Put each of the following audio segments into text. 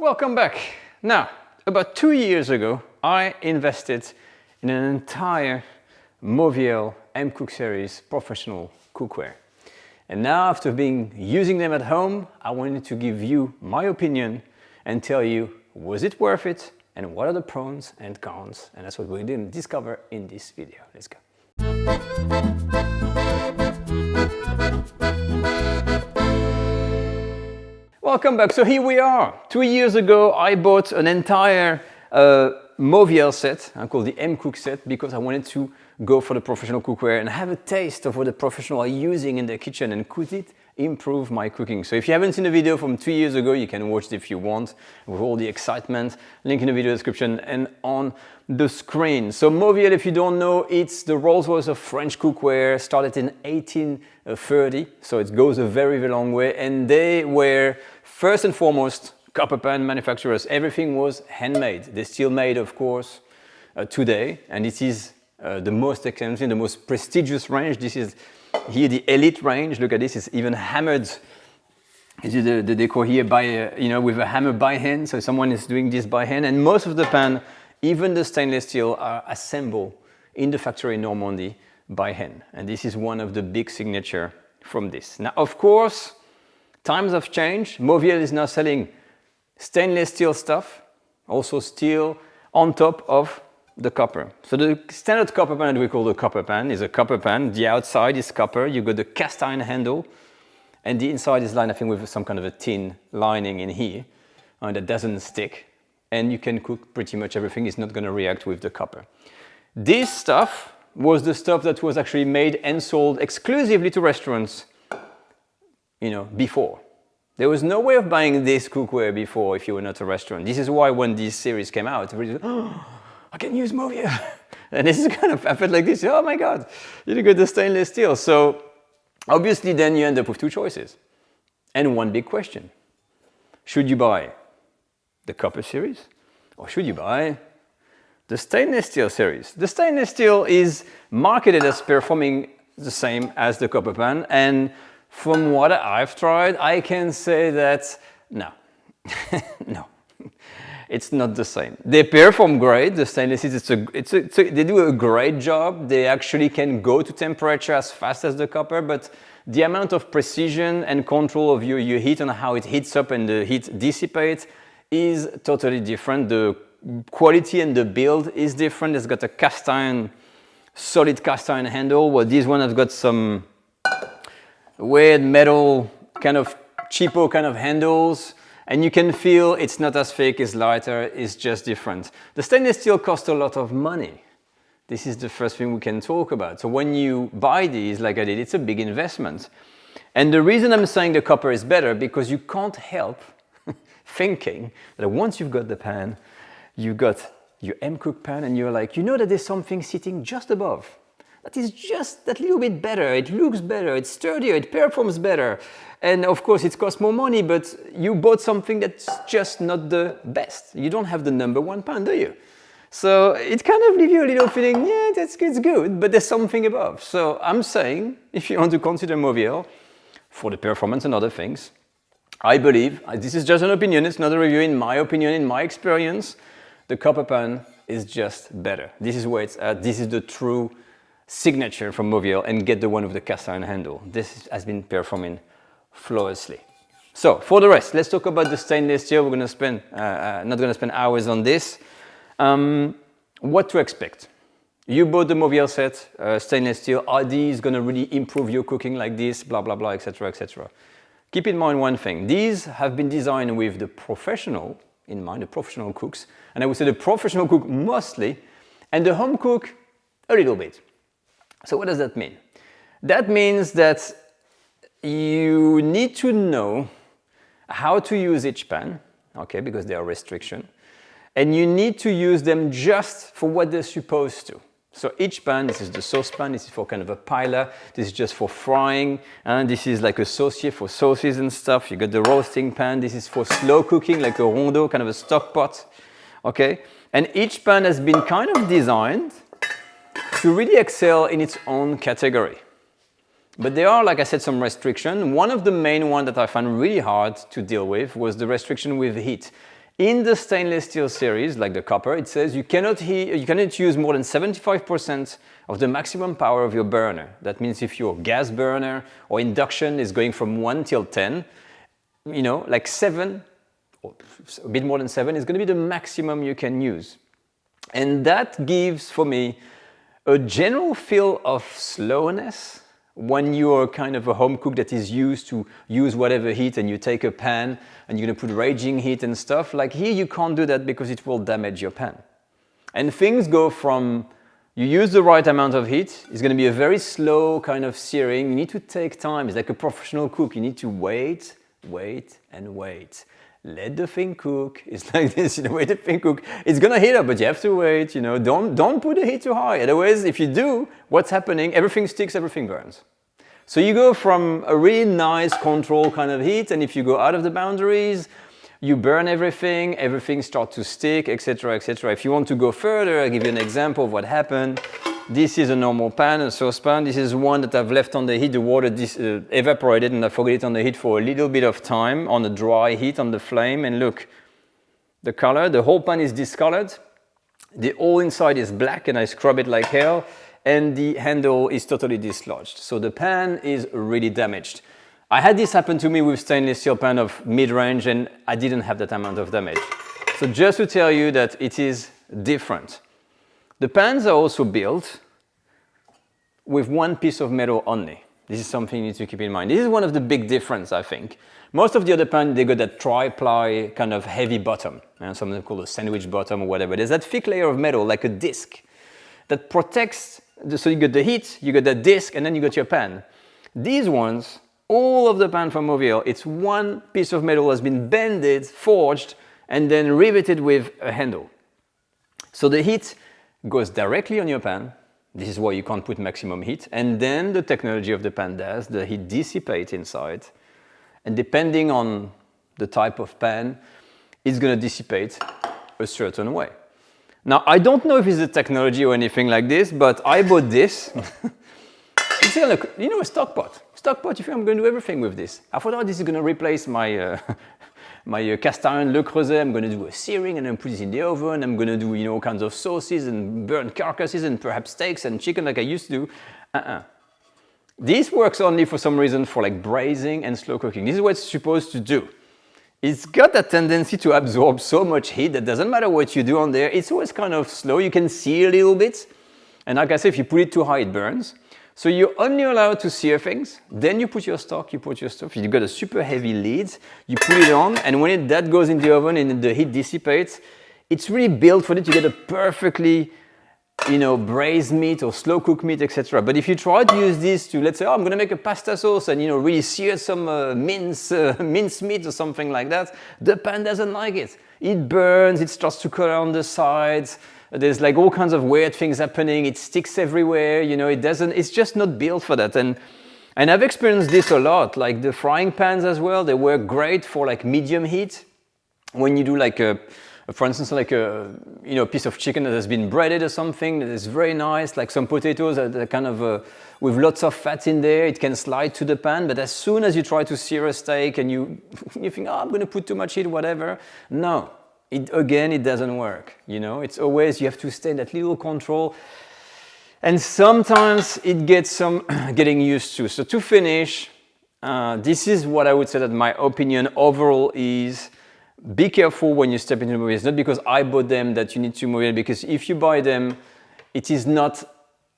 Welcome back. Now, about two years ago, I invested in an entire Mauviel M-Cook series professional cookware. And now after being using them at home, I wanted to give you my opinion and tell you, was it worth it? And what are the pros and cons? And that's what we didn't discover in this video. Let's go. Welcome back. So here we are. Two years ago, I bought an entire uh, Mauviel set, I call the M-Cook set, because I wanted to go for the professional cookware and have a taste of what the professional are using in their kitchen and could it improve my cooking. So if you haven't seen the video from two years ago, you can watch it if you want with all the excitement. Link in the video description and on the screen. So Mauviel, if you don't know, it's the Rolls Royce of French cookware, started in 1830. So it goes a very, very long way. And they were first and foremost copper pan manufacturers. Everything was handmade. They still made, of course, uh, today. And it is uh, the most expensive, the most prestigious range. This is here the elite range. Look at this, it's even hammered. This is the, the decor here by, uh, you know, with a hammer by hand. So someone is doing this by hand. And most of the pan, even the stainless steel, are assembled in the factory in Normandy by hand. And this is one of the big signature from this. Now, of course, times have changed. Mauviel is now selling stainless steel stuff, also steel on top of the copper. So the standard copper pan that we call the copper pan is a copper pan. The outside is copper, you got the cast iron handle, and the inside is lined, I think, with some kind of a tin lining in here uh, that doesn't stick. And you can cook pretty much everything, it's not gonna react with the copper. This stuff was the stuff that was actually made and sold exclusively to restaurants, you know, before. There was no way of buying this cookware before if you were not a restaurant. This is why when this series came out, I can use Mauviel. and this is kind of, I felt like this, oh my God, you got the stainless steel. So obviously then you end up with two choices and one big question. Should you buy the copper series or should you buy the stainless steel series? The stainless steel is marketed as performing the same as the copper pan and from what I've tried, I can say that no, no, it's not the same. They perform great, the stainless steel, it's a, it's, a, it's a, they do a great job. They actually can go to temperature as fast as the copper, but the amount of precision and control of your, your heat and how it heats up and the heat dissipates is totally different. The quality and the build is different. It's got a cast iron, solid cast iron handle, while this one has got some weird metal kind of cheapo kind of handles and you can feel it's not as thick, it's lighter, it's just different. The stainless steel costs a lot of money. This is the first thing we can talk about. So when you buy these like I did, it's a big investment. And the reason I'm saying the copper is better because you can't help thinking that once you've got the pan, you've got your M-Cook pan and you're like, you know that there's something sitting just above that is just that little bit better, it looks better, it's sturdier, it performs better. And of course it costs more money, but you bought something that's just not the best. You don't have the number one pan, do you? So it kind of leaves you a little feeling, yeah, that's it's good, but there's something above. So I'm saying, if you want to consider Mauviel for the performance and other things, I believe, uh, this is just an opinion, it's not a review, in my opinion, in my experience, the copper pan is just better. This is where it's at, this is the true signature from Mauviel and get the one with the cast iron handle. This has been performing flawlessly. So for the rest, let's talk about the stainless steel. We're going to spend, uh, uh, not going to spend hours on this. Um, what to expect? You bought the Mauviel set, uh, stainless steel. Are these going to really improve your cooking like this? Blah, blah, blah, etc., etc. Keep in mind one thing. These have been designed with the professional in mind, the professional cooks. And I would say the professional cook mostly, and the home cook a little bit. So what does that mean? That means that you need to know how to use each pan, okay, because there are restrictions, and you need to use them just for what they're supposed to. So each pan, this is the saucepan, this is for kind of a pilar, this is just for frying, and this is like a saucier for sauces and stuff. You got the roasting pan, this is for slow cooking, like a rondeau, kind of a stock pot, okay? And each pan has been kind of designed to really excel in its own category. But there are, like I said, some restrictions. One of the main ones that I found really hard to deal with was the restriction with heat. In the stainless steel series, like the copper, it says you cannot, you cannot use more than 75% of the maximum power of your burner. That means if your gas burner or induction is going from 1 till 10, you know, like 7, or a bit more than 7 is going to be the maximum you can use. And that gives, for me, a general feel of slowness when you're kind of a home cook that is used to use whatever heat and you take a pan and you're to put raging heat and stuff, like here you can't do that because it will damage your pan. And things go from you use the right amount of heat, it's going to be a very slow kind of searing. You need to take time. It's like a professional cook. You need to wait, wait, and wait let the thing cook. It's like this, you know, wait the thing cook. It's gonna heat up, but you have to wait, you know, don't, don't put the heat too high. Otherwise, if you do, what's happening? Everything sticks, everything burns. So you go from a really nice control kind of heat, and if you go out of the boundaries, you burn everything, everything starts to stick, etc., etc. If you want to go further, I'll give you an example of what happened. This is a normal pan, a saucepan. This is one that I've left on the heat. The water uh, evaporated and I forgot it on the heat for a little bit of time on the dry heat on the flame. And look, the color, the whole pan is discolored. The whole inside is black and I scrub it like hell. And the handle is totally dislodged. So the pan is really damaged. I had this happen to me with stainless steel pan of mid-range and I didn't have that amount of damage. So just to tell you that it is different. The pans are also built with one piece of metal only. This is something you need to keep in mind. This is one of the big difference, I think. Most of the other pans, they got that tri-ply kind of heavy bottom, and something called a sandwich bottom or whatever. There's that thick layer of metal, like a disc, that protects, the, so you get the heat, you got that disc, and then you got your pan. These ones, all of the pan from Mauviel, it's one piece of metal has been bended, forged, and then riveted with a handle. So the heat goes directly on your pan. This is why you can't put maximum heat. And then the technology of the pan does, the heat dissipates inside. And depending on the type of pan, it's going to dissipate a certain way. Now, I don't know if it's a technology or anything like this, but I bought this. it's a, you know, a stock pot. Stock pot, you think I'm going to do everything with this. I thought, oh, this is going to replace my uh, my uh, cast iron Le Creuset, I'm going to do a searing and then put it in the oven. I'm going to do, you know, all kinds of sauces and burnt carcasses and perhaps steaks and chicken like I used to do. Uh-uh. This works only for some reason for like braising and slow cooking. This is what it's supposed to do. It's got a tendency to absorb so much heat that doesn't matter what you do on there. It's always kind of slow. You can see a little bit. And like I said, if you put it too high, it burns. So you're only allowed to sear things, then you put your stock, you put your stuff, you've got a super heavy lid, you put it on, and when it, that goes in the oven and the heat dissipates, it's really built for it to get a perfectly you know, braised meat or slow cooked meat, etc. But if you try to use this to, let's say, oh, I'm going to make a pasta sauce and, you know, really sear some uh, mince, uh, mince meat or something like that, the pan doesn't like it. It burns, it starts to color on the sides, there's like all kinds of weird things happening. It sticks everywhere, you know, it doesn't, it's just not built for that. And, and I've experienced this a lot, like the frying pans as well. They work great for like medium heat. When you do like a, for instance, like a you know a piece of chicken that has been breaded or something that is very nice, like some potatoes that are kind of uh, with lots of fat in there, it can slide to the pan. But as soon as you try to sear a steak and you you think, oh, I'm going to put too much heat, whatever, no, it, again, it doesn't work. You know, it's always, you have to stay in that little control. And sometimes it gets some getting used to. So to finish, uh, this is what I would say that my opinion overall is be careful when you step into the Mauviel. It's not because I bought them that you need to move it, because if you buy them, it is not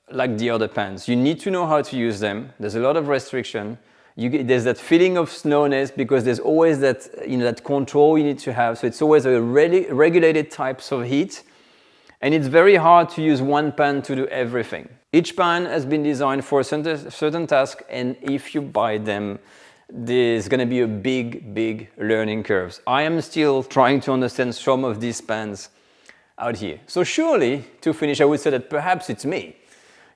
like the other pans. You need to know how to use them. There's a lot of restriction you, there's that feeling of slowness because there's always that, you know, that control you need to have. So it's always a regulated types of heat. And it's very hard to use one pan to do everything. Each pan has been designed for a certain, certain task and if you buy them, there's going to be a big, big learning curves. I am still trying to understand some of these pans out here. So surely, to finish, I would say that perhaps it's me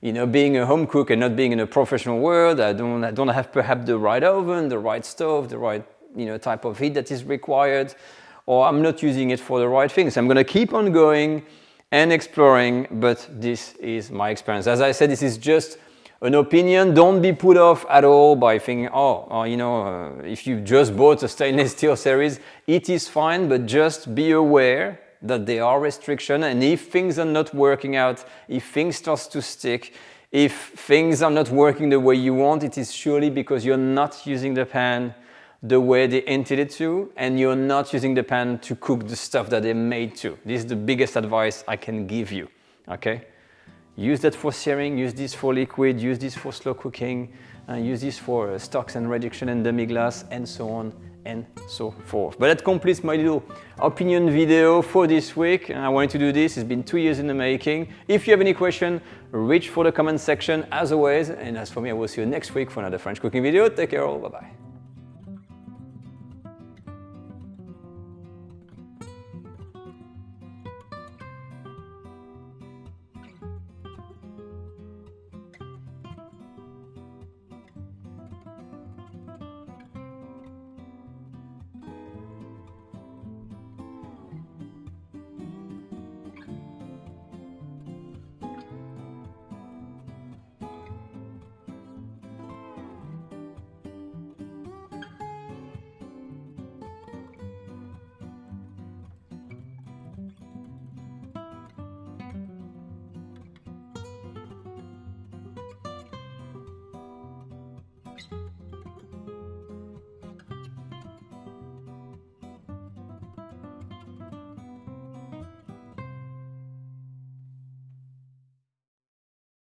you know, being a home cook and not being in a professional world, I don't, I don't have perhaps the right oven, the right stove, the right, you know, type of heat that is required, or I'm not using it for the right things. I'm going to keep on going and exploring, but this is my experience. As I said, this is just an opinion. Don't be put off at all by thinking, oh, oh you know, uh, if you just bought a stainless steel series, it is fine, but just be aware that there are restrictions and if things are not working out, if things start to stick, if things are not working the way you want, it is surely because you're not using the pan the way they intended to and you're not using the pan to cook the stuff that they made to. This is the biggest advice I can give you, okay? Use that for searing, use this for liquid, use this for slow cooking, uh, use this for uh, stocks and reduction and demi-glace and so on and so forth. But that completes my little opinion video for this week. I wanted to do this, it's been two years in the making. If you have any question, reach for the comment section as always. And as for me, I will see you next week for another French cooking video. Take care all, bye-bye. You